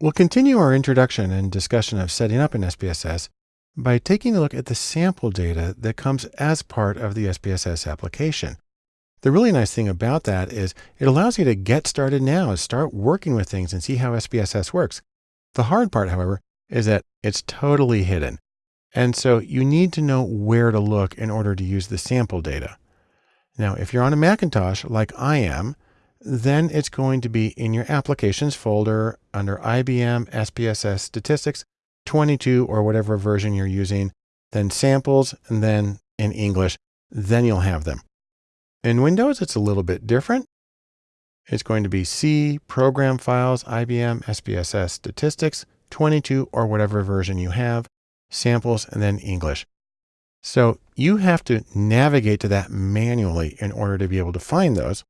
We'll continue our introduction and discussion of setting up an SPSS by taking a look at the sample data that comes as part of the SPSS application. The really nice thing about that is it allows you to get started now and start working with things and see how SPSS works. The hard part, however, is that it's totally hidden. And so you need to know where to look in order to use the sample data. Now, if you're on a Macintosh like I am, then it's going to be in your applications folder under IBM SPSS statistics 22 or whatever version you're using, then samples, and then in English, then you'll have them. In Windows, it's a little bit different. It's going to be C, program files, IBM, SPSS statistics, 22 or whatever version you have, samples, and then English. So you have to navigate to that manually in order to be able to find those.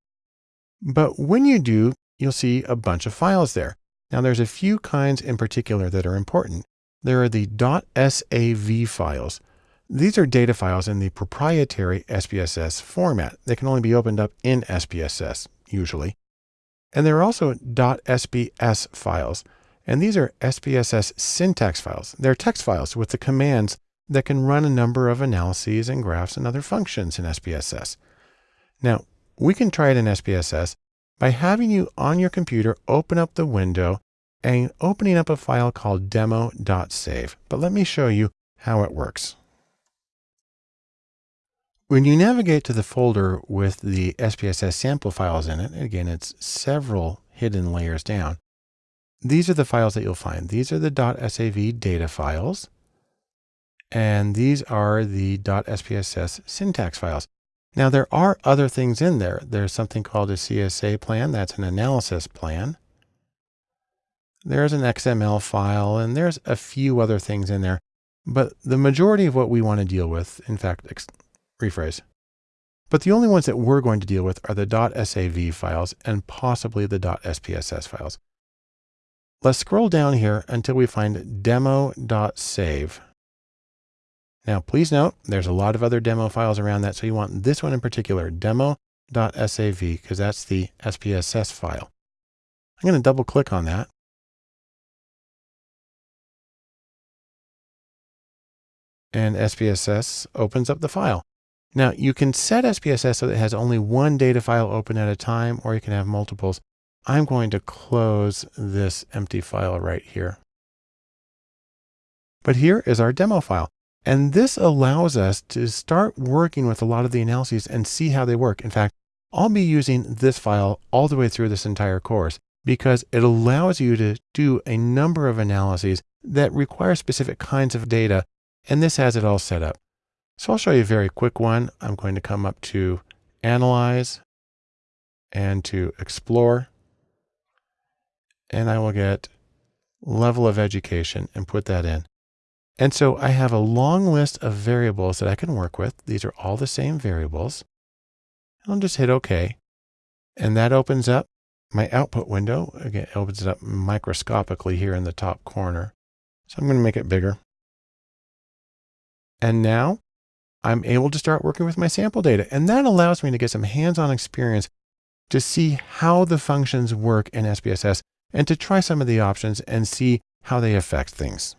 But when you do, you'll see a bunch of files there. Now there's a few kinds in particular that are important. There are the .sav files. These are data files in the proprietary SPSS format. They can only be opened up in SPSS, usually. And there are also .sps files. And these are SPSS syntax files. They're text files with the commands that can run a number of analyses and graphs and other functions in SPSS. Now, we can try it in SPSS by having you on your computer open up the window and opening up a file called demo.sav. But let me show you how it works. When you navigate to the folder with the SPSS sample files in it, again, it's several hidden layers down. These are the files that you'll find. These are the .sav data files. And these are the .spss syntax files. Now there are other things in there. There's something called a CSA plan. That's an analysis plan. There's an XML file and there's a few other things in there. But the majority of what we want to deal with, in fact, rephrase. But the only ones that we're going to deal with are the .sav files and possibly the .spss files. Let's scroll down here until we find demo.sav. Now, please note, there's a lot of other demo files around that. So you want this one in particular, demo.sav, because that's the SPSS file. I'm going to double click on that. And SPSS opens up the file. Now you can set SPSS so that it has only one data file open at a time, or you can have multiples. I'm going to close this empty file right here. But here is our demo file. And this allows us to start working with a lot of the analyses and see how they work. In fact, I'll be using this file all the way through this entire course because it allows you to do a number of analyses that require specific kinds of data. And this has it all set up. So I'll show you a very quick one. I'm going to come up to Analyze and to Explore. And I will get level of education and put that in. And so I have a long list of variables that I can work with. These are all the same variables. I'll just hit OK. And that opens up my output window. Again, it opens it up microscopically here in the top corner. So I'm going to make it bigger. And now I'm able to start working with my sample data. And that allows me to get some hands-on experience to see how the functions work in SPSS and to try some of the options and see how they affect things.